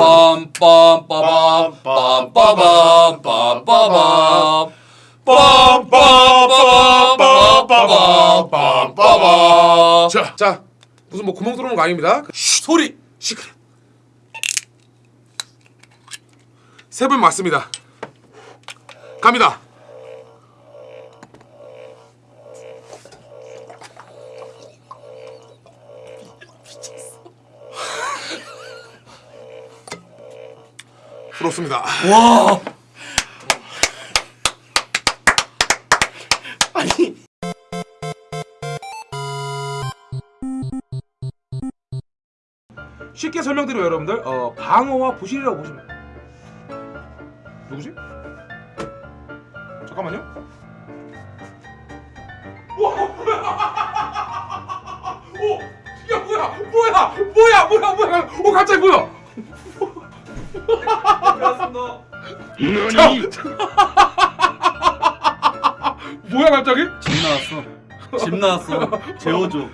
빰빰 빠밤 빰빠밤 빰빠밤 빰빰빰빰빰빰빰빰 자, 자 무슨 뭐 구멍 뚫어놓은 거 아닙니다. 소리 시끄러. 세분 맞습니다. 갑니다. 부럽습니다. 와 아니 쉽게 설명드리면 여러분들 어, 방어와 부실이라고 보시면. 누구지? 잠깐만요. 와 뭐야? 오, 야 뭐야? 뭐야? 뭐야? 뭐야? 뭐야? 오 갑자기 뭐야? 뭐야 갑자기? 집 나왔어 집 나왔어 재워줘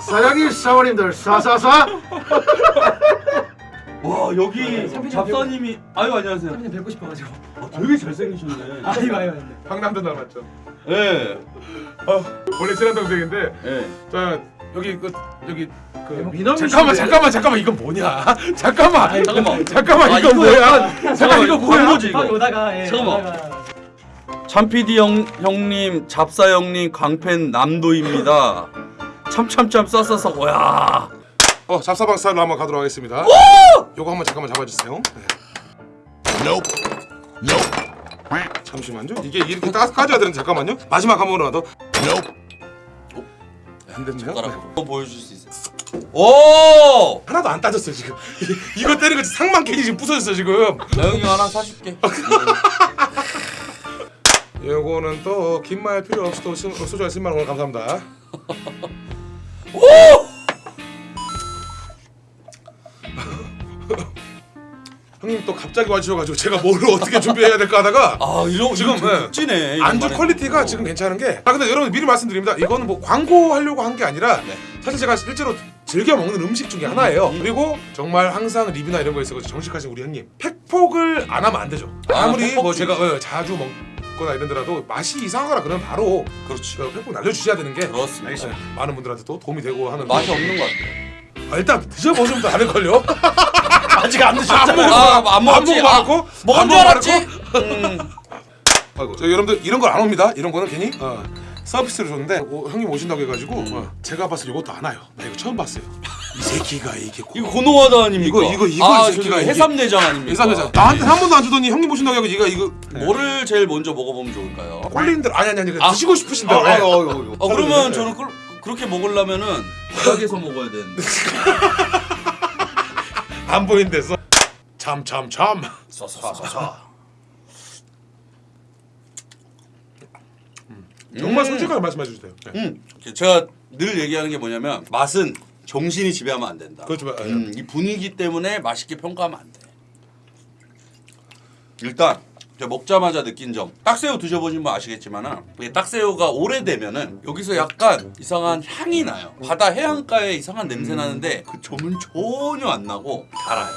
사장님 사모님들 사사사 와 여기 선배님 잡사님이 아유 안녕하세요 선배님 뵙고 싶어가지고. 아, 되게 잘생기셨네 아이고 아이고. 아이고. 방남도 닮았죠. 예 원래 친한 동생인데 예. 자 여기 그 여기 그 미남이신데? 잠깐만 잠깐만 잠깐만 이건 뭐냐? 잠깐만 잠깐만. 잠깐만 아, 이거. 뭐야? 잠깐 이거 뭐야? 뭐지 딱 이거 오다가 예. 잠깐만. 오다가 참PD 형, 형님, 잡사 형님, 광팬 남도입니다. 참참참 싸싸싸 야어 잡사방 스타일로 한번 가도록 하겠습니다. 요거 한번 잠깐만 잡아주세요. 네. 잠시만요. 이게 이렇게 딱 까져야 되는 잠깐만요. 마지막 한 번만 더. 안 됐네요. 젓가락 보여줄 수 있어요. 오! 하나도 안 따졌어 지금. 이거 때리고 상만 괜히 지금 부서졌어 지금. 나영이 하나 사줄게. 요거는 또 긴 말 필요 없이 또 시- 소주한 10만 원 감사합니다. 또 갑자기 와주셔가지고 제가 뭘 어떻게 준비해야 될까 하다가 아 이런 지금. 극진해. 안주 퀄리티가 지금 괜찮은 게. 아 근데 여러분 미리 말씀드립니다. 이거는 뭐 광고하려고 한 게 아니라 네. 사실 제가 실제로 즐겨 먹는 음식 중에 하나예요. 그리고 정말 항상 리뷰나 이런 거에 있어서 정직하신 우리 형님 팩폭을 안 하면 안 되죠. 아, 아무리 뭐. 제가 어, 자주 먹 거나 이러더라도 맛이 이상하거나 그러면 바로 그렇지. 그 팩폭 날려주셔야 되는 게 그렇습니다. 네, 많은 분들한테 또 도움이 되고 하는 맛이 없는 것 같아. 아, 일단 드셔보시면 더 아는 걸요. 아직 안안 드셨잖아요 먹어 아, 안 먹었지? 안 먹어봤고 먹은 안줄 알았지? 음. 아이고 저 여러분들 이런 걸 안 옵니다. 이런 거는 괜히 어, 서비스로 줬는데 어, 형님 오신다고 해가지고 어, 제가 봤을 때 이것도 안 와요. 나 이거 처음 봤어요. 이 새끼가 이게 고- 이거 고노하다 아닙니까? 이거, 이거, 이거 아, 이 새끼가 이게- 해삼내장 아닙니까? 이상하잖아. 나한테 한 번도 안 주더니 형님 오신다고 해서 얘가 이거 뭐를 제일 먼저 먹어보면 좋을까요? 꼴린들 아니 아니 아니 아. 드시고 싶으신데 아, 왜? 아, 아, 아, 어 그러면 저는 그, 그렇게 먹으려면은 바닥에서 먹어야 되는데. 안 보이는 데서 참 참 참. 쏴쏴쏴쏴. 정말 솔직하게 말씀해 주세요. 네. 음, 제가 늘 얘기하는 게 뭐냐면 맛은 정신이 지배하면 안 된다. 그렇죠. 음, 이 분위기 때문에 맛있게 평가하면 안 돼. 일단 먹자마자 느낀 점. 딱새우 드셔보신 분 아시겠지만은 이게 딱새우가 오래되면은 여기서 약간 이상한 향이 나요. 바다 해안가에 이상한 냄새 나는데 그 점은 전혀 안 나고 달아요.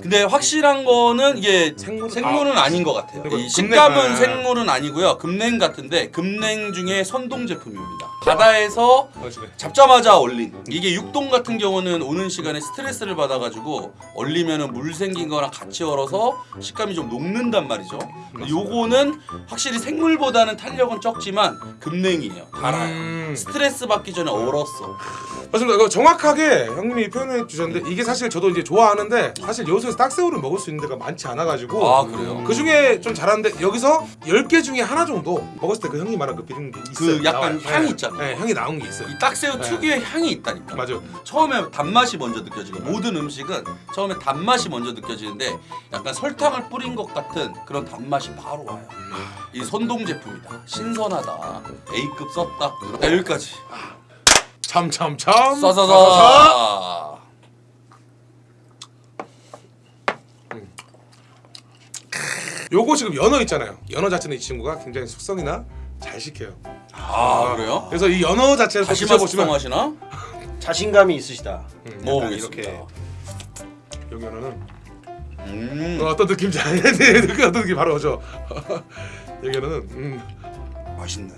근데 확실한 거는 이게 생물은- 생물은 아, 닌것 같아요. 이 식감은 아. 생물은 아니고요. 금냉 같은데 금냉 중에 선동 제품입니다 바다에서. 잡자마자 얼린 이게 육동 같은 경우는 오는 시간에 스트레스를 받아가지고 얼리면은 물 생긴 거랑 같이 얼어서 식감이 좀 녹는단 말이죠 요거는 확실히 생물보다는 탄력은 적지만 금냉이에요 달아요 음. 스트레스 받기 전에 얼었어 맞습니다. 정확하게 형님이 표현해 주셨는데 이게 사실 저도 이제 좋아하는데 사실 여수에서 딱새우를 먹을 수 있는 데가 많지 않아가지고 아, 그래요? 그 중에 좀 잘하는데 여기서 10개 중에 하나 정도 먹었을 때 그 형님 말한 그 비린 게 있어요. 그 약간 나와요. 향이 네. 있잖아요. 네, 향이 나온 게 있어요. 이 딱새우 네. 특유의 향이 있다니까 맞아. 처음에 단맛이 먼저 느껴지고 모든 음식은 처음에 단맛이 먼저 느껴지는데 약간 설탕을 뿌린 것 같은 그런 단맛이 바로 와요. 이 선동 제품이다. 신선하다. A급 썼다. 자, 여기까지. 참참참. 싸싸싸. 요거 지금 연어 있잖아요. 연어 자체는 이 친구가 굉장히 숙성이나 잘 시켜요. 아 그래요? 그래서 이 연어 자체를 다시마 드셔보시면 숙성하시나? 자신감이 있으시다 음, 뭐 약간 먹어보겠습니다. 이렇게. 여기는 음 어떤 느낌인지 알겠지? 그 어떤 느낌 바로 오죠. 여기는 음, 맛있네.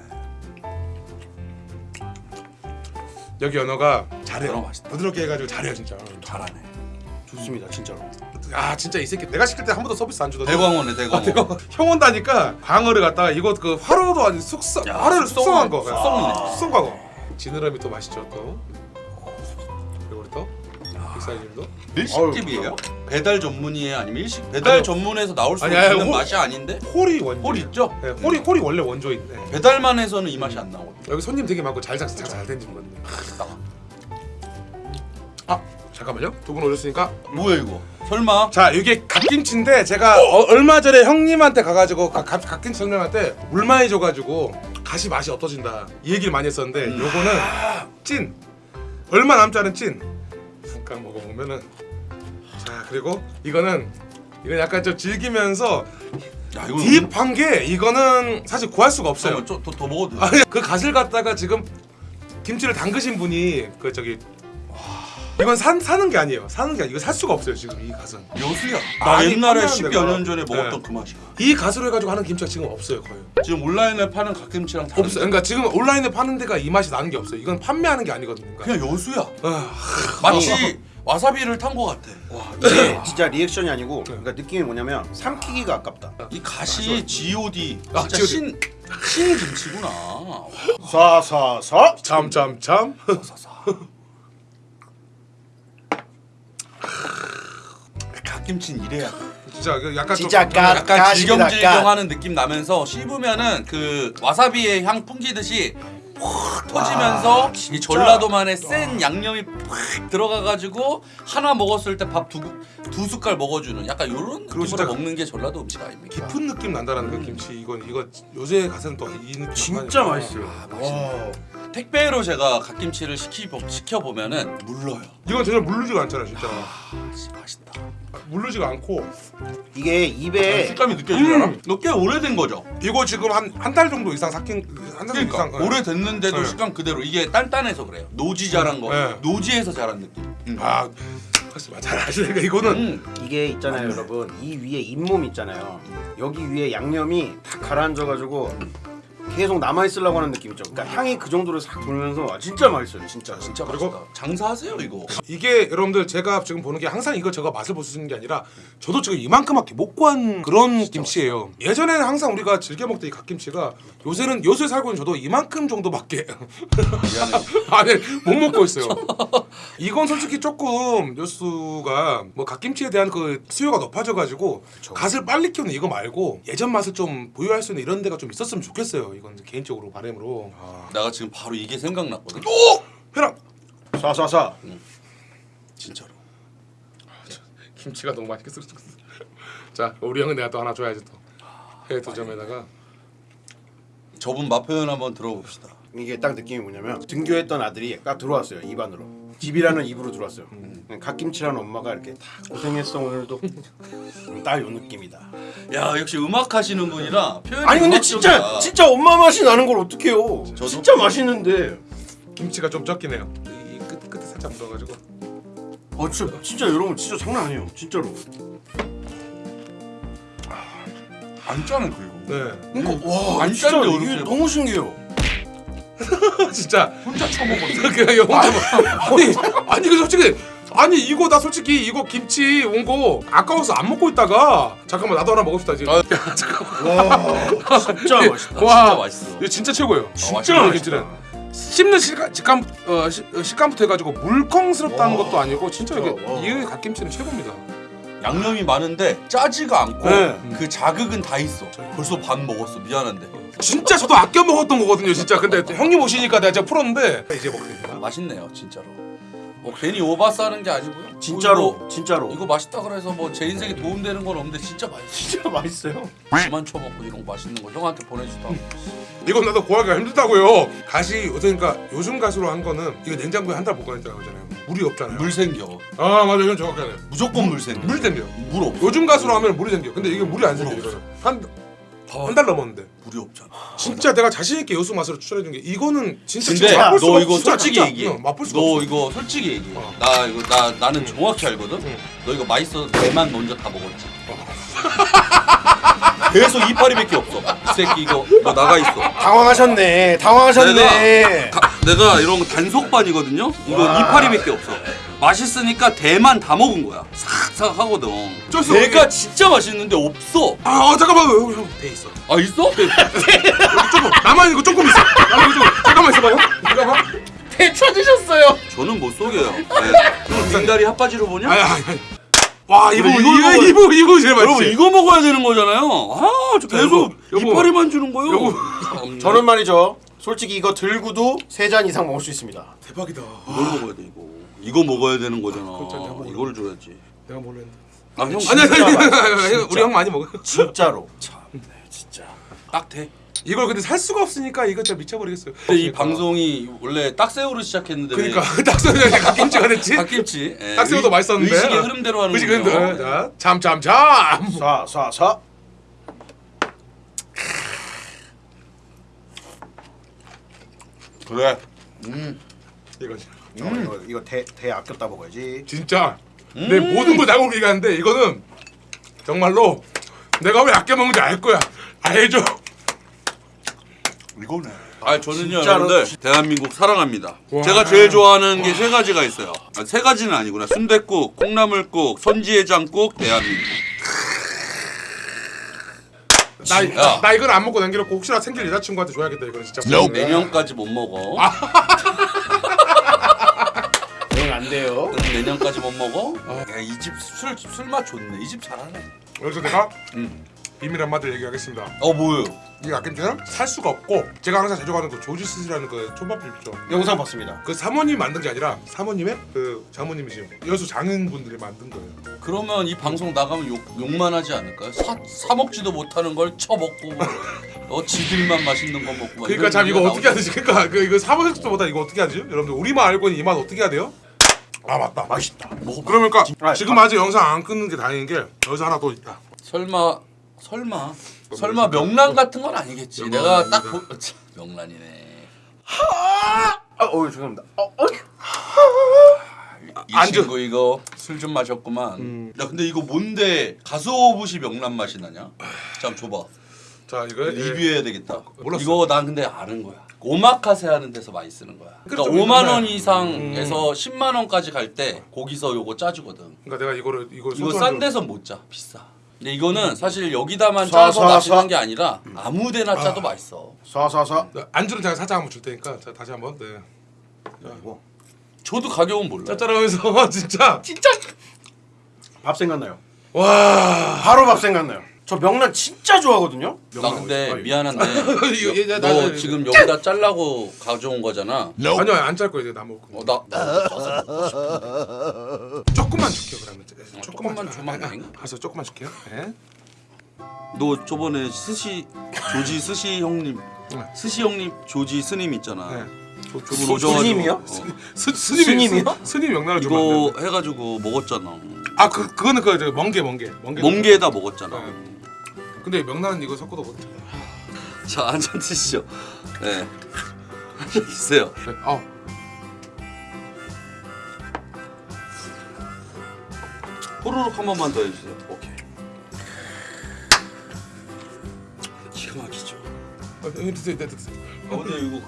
여기 연어가 잘해요. 연어 맛있다. 부드럽게 해가지고 잘해요 진짜. 잘하네. 좋습니다 진짜로. 아 진짜 이 새끼 내가 시킬 때 한 번도 서비스 안 주더니 대광어네 대광어. 아, 대광어. 형 온다니까 광어를 갖다가 이거 그 화로도 아니 숙성 야, 화로를 숙성한 거 숙성이네. 아, 숙성 광어 지느러미 또 맛있죠 또 그리고 우리 또 빅사이즈도 일식집이에요? 배달 전문이에요? 아니면 일식 배달 아니요. 전문에서 나올 수 아니, 아니, 있는 호- 맛이 아닌데? 홀이 원조 홀 있죠? 네, 홀이 홀이 원래 원조인 네. 배달만 해서는 이 맛이 안 나거든. 여기 손님 되게 많고 잘잘잘된 집 거든요 아 잠깐만요 두 분 오셨으니까 뭐야 이거? 설마? 자 이게 갓김치인데 제가 어, 얼마 전에 형님한테 가가지고 가, 갓, 갓김치 형님한테 물 많이 줘가지고 갓의 맛이 없어진다 이 얘기를 많이 했었는데 음. 요거는 찐 얼마 남지 않은 찐 잠깐 먹어보면은 자 그리고 이거는 이건 약간 좀 즐기면서 야 딥한 게 이거는 사실 구할 수가 없어요 좀더 더 먹어도 돼. 그 갓을 갖다가 지금 김치를 담그신 분이 그 저기 이건 산 사는 게 아니에요 사는 게 아니 이거 살 수가 없어요 지금 이 갓은 여수야. 나 많이 옛날에 판매하는 10여 데가. 년 전에 먹었던 네. 그 맛이야. 이 가수로 해가지고 하는 김치가 지금 없어요 거의 지금 온라인에 파는 갓김치랑 다른데? 없어요 그러니까 지금 온라인에 파는 데가 이 맛이 나는 게 없어요 이건 판매하는 게 아니거든요 그러니까. 그냥 여수야. 아, 마치 와사비를 탄것 같아. 이게 진짜 리액션이 아니고 그러니까 느낌이 뭐냐면 삼키기가 아깝다. 이 갓이 G.O.D. 아, 진짜. 신, 신 김치구나. 사사사. 참참참 사사. 갓김치는 이래야 돼. 진짜 그 약간 진짜 좀, 가- 약간 가십니다, 질경질경하는 느낌 나면서 씹으면은 그 와사비의 향 풍기듯이 푹 터지면서 이 전라도만의 센 양념이 팍 들어가가지고 하나 먹었을 때 밥 두 두 숟갈 먹어주는 약간 이런 느낌으로 먹는 게 전라도 음식 아닙니까? 깊은 느낌 난다라는 그 김치 이건 이거 요새 가서는 또 이 느낌 진짜 맛있어요. 아, 맛있네. 택배로 제가 갓김치를 시키 시켜 보면은 물러요. 이건 전혀 물르지가 않잖아 진짜 아, 진짜 맛있다. 물르지가 않고 이게 입에 식감이 느껴지잖아. 음. 이거 꽤 오래된 거죠. 이거 지금 한 한 달 정도 이상 삭힌 한달 정도 그러니까 이상 어. 오래됐는데도 네. 식감 그대로 이게 단단해서 그래요. 노지 자란 거, 네. 노지에서 자란 느낌. 음. 아. 잘 아시니까 이거는 음. 이게 있잖아요, 여러분. 이 위에 잇몸 있잖아요. 여기 위에 양념이 다 가라앉아가지고 계속 남아 있으려고 하는 느낌 있죠. 그러니까 향이 그 정도로 싹 돌면서 아, 진짜 맛있어요, 진짜. 진짜 그리고- 맛있다. 장사하세요 이거. 이게 여러분들 제가 지금 보는 게 항상 이거 제가 맛을 있는 게 아니라 저도 지금 이만큼밖에 못 구한 그런 김치예요. 예전에는 항상 우리가 즐겨 먹던 이 갓김치가 요새는 요새 살고 있는 저도 이만큼 정도밖에. 아니 못 먹고 있어요. 이건 솔직히 조금 요수가 뭐 갓김치에 대한 그 수요가 높아져가지고 갓을 빨리 키우는 이거 말고 예전 맛을 좀 보유할 수 있는 이런 데가 좀 있었으면 좋겠어요. 이건 개인적으로 바람으로. 아. 내가 지금 바로 이게 생각났거든. 오! 회랑 사사사. 진짜로. 김치가 너무 맛있겠어. 자 우리 형은 내가 또 하나 줘야지 또. 해두 점에다가 저분 맛 표현 한번 들어봅시다. 이게 딱 느낌이 뭐냐면 등교했던 아들이 딱 들어왔어요 입안으로 집이라는 입으로 들어왔어요 갓김치라는 엄마가 이렇게 다 고생했어 오늘도 딱 요 느낌이다 야 역시 음악 하시는 분이라 표현이 아니 근데 음악적이야. 진짜 진짜 엄마 맛이 나는 걸 어떡해요 저도- 진짜 맛있는데 김치가 좀 적긴 해요. 이 끝, 끝에 살짝 묻어가지고. 아 진짜 진짜 여러분 진짜 장난 아니에요 진짜로 안 짜네 그리고. 네. 그러니까 와 안 진짜 이게. 너무 신기해요 진짜 혼자 처먹었어. 그냥 영 아니 아니 이거 솔직히 아니 이거 나 솔직히 이거 김치 온 거 아까워서 안 먹고 있다가 잠깐만 나도 하나 먹읍시다 지금. 아, 야 잠깐만. 와 진짜 맛있다 와 진짜 맛있어. 이거 진짜 최고예요. 진짜 맛있다. 김치는 씹는 식감 식감 어, 시, 어, 식감부터 해가지고 물컹스럽다는 와. 것도 아니고 진짜 이게 진짜, 와. 이 갓김치는 최고입니다. 양념이 많은데 짜지가 않고 네. 그 자극은 다 있어. 벌써 반 먹었어. 미안한데. 진짜 저도 아껴 먹었던 거거든요 진짜. 근데 형님 오시니까 내가 제가 풀었는데 이제 먹게 됩니다. 맛있네요 진짜로. 뭐 괜히 오바스 하는 게 아니고요. 진짜로 이거, 진짜로 이거 맛있다 그래서 뭐 제 인생에 도움되는 건 없는데 진짜 맛있어. 진짜 맛있어요 그만 쳐먹고 이런 거 맛있는 거 형한테 보내주다. 이건 나도 구하기가 힘들다고요. 가시 요새 그러니까 요즘 가수로 한 거는 이거 냉장고에 한 달 보관했다고 하잖아요. 물이 없잖아요. 물 생겨. 아 맞아 이건 정확하네. 무조건 물 생겨. 물이 생겨. 물 없어. 요즘 가수로 하면 물이 생겨. 근데 이게 물이 안 생겨 물 이거는. 한 한 달 넘었는데 물이 없잖아. 진짜 내가 자신 있게 여수 맛으로 추천해 준 게 이거는 진짜 근데 진짜 맛볼 수가 너 이거 없어. 솔직히 진짜. 얘기해. 응, 맛볼 수가 너 없어. 이거 솔직히 얘기해. 어. 나 이거 나 나는 정확히 알거든. 응. 너 이거 맛있어서 대만 먼저 다 먹었지. 계속 이파리밖에 없어. 이 새끼 이거 너 나가 있어. 당황하셨네. 당황하셨네. 가- 내가 이런 거 단속반이거든요. 이거 와. 이파리밖에 없어. 맛있으니까 대만 다 먹은 거야. 싹싹 하거든. 어쩔 수 내가 없게. 진짜 맛있는데 없어. 아 어, 잠깐만 여기 형돼 있어. 아 있어? 여기 조금 나만 이거 조금 있어. 나만 이거 조금 잠깐만 있어봐요. 잠깐만. 배 찾으셨어요. 저는 못 속여요. 네. 형 빙다리 핫바지로 보냐? 아니 아니. 아니. 와 이거 이거 이거 먹어야- 이거 이거 제일 맛있지. 여러분 이거 먹어야 되는 거잖아요. 아, 저 계속 여보. 이파리만 주는 거요. 참, 저는 말이죠. 솔직히 이거 들고도 세 잔 이상 먹을 수 있습니다. 대박이다. 이걸 먹어야 돼 이거. 이거 먹어야 되는 거잖아. 먹어. 이걸 줘야지. 내가 몰랐는데. 아, 형 아니 아니 아니. 우리 형 많이 먹어. 진짜로. 참, 네, 진짜 딱 돼. 이걸 근데 살 수가 없으니까 이거 진짜 미쳐버리겠어요. 근데 이 방송이 원래 딱새우로 시작했는데 그러니까 딱새우가 갓김치가 됐지. 왜 갓김치. 예, 딱새우도 의- 맛있었는데. 의식의 흐름대로 하는 의식의 거죠. 흐름. 자, 참참 참. 사, 사, 사. 그래. 음. 이거지. 어, 이거 이거 대, 대 아꼈다 먹어야지. 진짜 내 모든 걸 나오고 얘기하는데 이거는 정말로 내가 왜 아껴 먹는지 알 거야. 알죠? 이거네. 아 저는요 진짜로? 여러분들 대한민국 사랑합니다. 와. 제가 제일 좋아하는 게 세 가지가 있어요. 아, 세 가지는 아니구나. 순댓국, 콩나물국, 선지해장국, 대한민국. 나, 야. 나, 나 이건 안 먹고 남겨놓고 혹시나 생길 여자친구한테 줘야겠다 이거는 진짜. 내년까지 못 먹어. 응, 안 돼요. 응, 내년까지 못 먹어? 이집 술 술맛 좋네. 이 집 잘하네. 여기서 내가 응. 비밀 한마디를 얘기하겠습니다. 어 뭐요? 이 아낌치는 살 수가 없고 제가 항상 자주 가는 그 조지스라는 그 촌밥집 있죠. 영상 봤습니다. 그 사모님 만든 게 아니라 사모님의 그 장모님이시요 여수 장인분들이 만든 거예요. 그러면 이 방송 나가면 욕 욕만 하지 않을까요? 사, 사 먹지도 못하는 걸 처먹고 어 지들만 맛있는 거 먹고 막 그러니까 참 이거 어떻게. 하지? 그러니까 그 이거 사모님보다 이거 어떻게 하지? 여러분들 우리만 알고 있는 이 맛 어떻게 해야 돼요? 아 맞다. 맛있다. 그러니까 아, 지금 아직 영상 안 끊는 게 다행인 게 여기서 하나 더 있다. 설마 설마 설마 명란 같은 건 아니겠지. 내가 딱. 보... 참, 명란이네. 아, 어, 죄송합니다. 어, 어. 이 안주. 친구 이거 술 좀 마셨구만. 야 근데 이거 뭔데 가스오부시 명란 맛이 나냐? 잠 줘봐. 자 이거 예. 리뷰해야 되겠다. 몰랐어. 이거 난 근데 아는 거야. 오마카세 하는 데서 많이 쓰는 거야. 그러니까 그렇죠, 5만 원 맨날. 이상에서 10만 원까지 갈 때 거기서 요거 짜주거든. 그러니까 내가 이거를 이거 이거 소주를- 싼 데선 못 짜. 비싸. 근데 이거는 사실 여기다만 사, 짜서 사, 마시는 사. 게 아니라 아무 데나 짜도 맛있어. 사, 사, 사. 네, 안주는 제가 살짝 한번 줄 테니까 자, 다시 한번 네. 이거 저도 가격은 몰라. 짭짤하면서 진짜 진짜 밥 생각나요. 와 바로 밥 생각나요. 저 명란 진짜 좋아하거든요. 나 근데. 미안한데 너 나, 지금 여기다 잘라고 가져온 거잖아. 아니요 안짤 거예요 나 먹을 거 어, 나, 나 먹고. 조금만 줄게요 그러면 네, 조금만 주면 안 돼? 알았어 조금만 줄게요 네. 너 저번에 스시 조지 스시 형님 네. 스시 형님 조지 스님 있잖아. 네. 저, 저분 스- 오셔가지고 스님이요? 어, 스, 스님이 스님이요? 스, 스님 명란을 이거. 해가지고 먹었잖아. 아 그, 그거는 그 멍게 멍게 멍게 멍게에다 먹었잖아. 네. 근데 명란은 이거 섞어도 못 해. 자 한잔 드시죠. 네. 한잔 드세요. 네. 아 호로록 한 번만 더 해주세요. 오케이. 기가 막히죠. 어, 네, 드세요 네, 드세요 아 근데 이거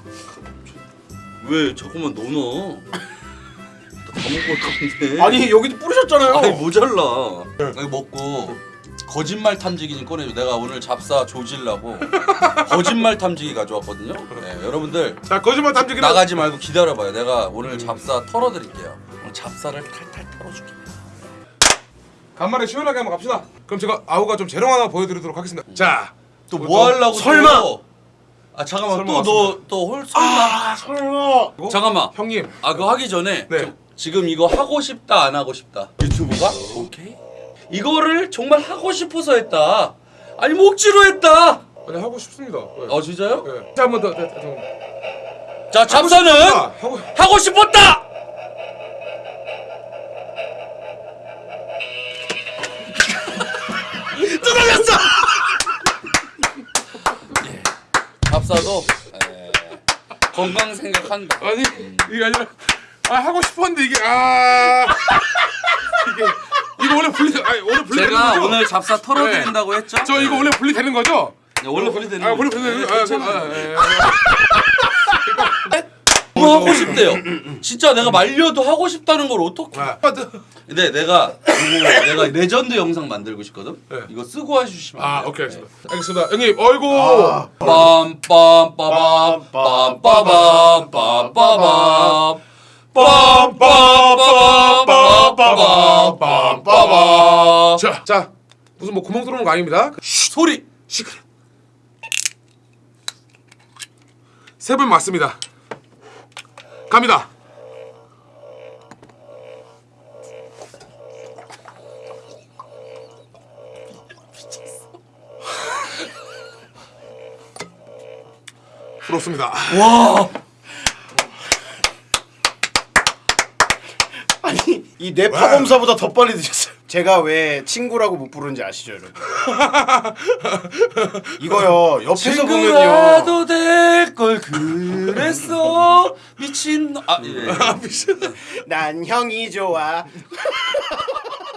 왜 자꾸만 넣어? 다 먹고 올 건데. 아니 여기도 뿌리셨잖아요. 아니 모자라. 이거 먹고 거짓말 탐지기 좀 꺼내줘. 내가 오늘 잡사 조질라고 거짓말 탐지기 가져왔거든요. 네, 여러분들 자 거짓말 탐지기는 나가지 말고 기다려봐요. 내가 오늘 잡사 털어드릴게요. 오늘 잡사를 탈탈 털어줄게. 간만에 시원하게 한번 갑시다 그럼 제가 아우가 좀 재롱 하나 보여드리도록 하겠습니다 자 또 뭐 하려고? 설마! 또? 아 잠깐만 또 너또홀 설마? 아, 설마. 이거? 잠깐만. 형님 아 그거 하기 전에 네. 좀 지금 이거 하고 싶다 안 하고 싶다 유튜브가 오케이 이거를 정말 하고 싶어서 했다. 아니 목지로 했다. 아니 하고 싶습니다. 네. 어 진짜요? 네. 자한번 더. 더, 더, 더. 자 잡사는 하고, 하고 싶었다. 뜯어졌어. 예. 잡사도 에... 건강 생각한다. 아니 음. 이게 아니라 아 하고 싶었는데 이게 아 이게. 이거 원래 분리 아니 원래 분리 되는 제가 거죠? 오늘 잡사 털어드린다고 했죠? 저 이거 원래 분리 되는 거죠? 네, 원래 분리되는 아 거. 분리 분리 되는 거. 아, 아, 예, 예. 뭐 하고 싶대요. 진짜 내가 말려도 하고 싶다는 걸 어떻게? 아. 근데 내가 이거 내가 레전드 영상 만들고 싶거든. 네. 이거 쓰고 해주시면. 아 돼요? 오케이 알겠습니다. 알겠습니다. 형님 어이구 빰빰 빠밤 빰빰빰빰 빰빰 빰빰빰빰빰빰빰빰 자, 자 무슨 뭐 구멍 뚫어놓은 거 아닙니다. 소리 시끄러. 세분 맞습니다. 갑니다. 부럽습니다. 와 아니 이 뇌파 검사보다 더 빨리 드셨어요. 제가 왜 친구라고 못 부르는지 아시죠, 여러분? 이거요 옆에서 보면요. 친구라도 될 걸 그랬어 미친 아 예. 난 형이 좋아.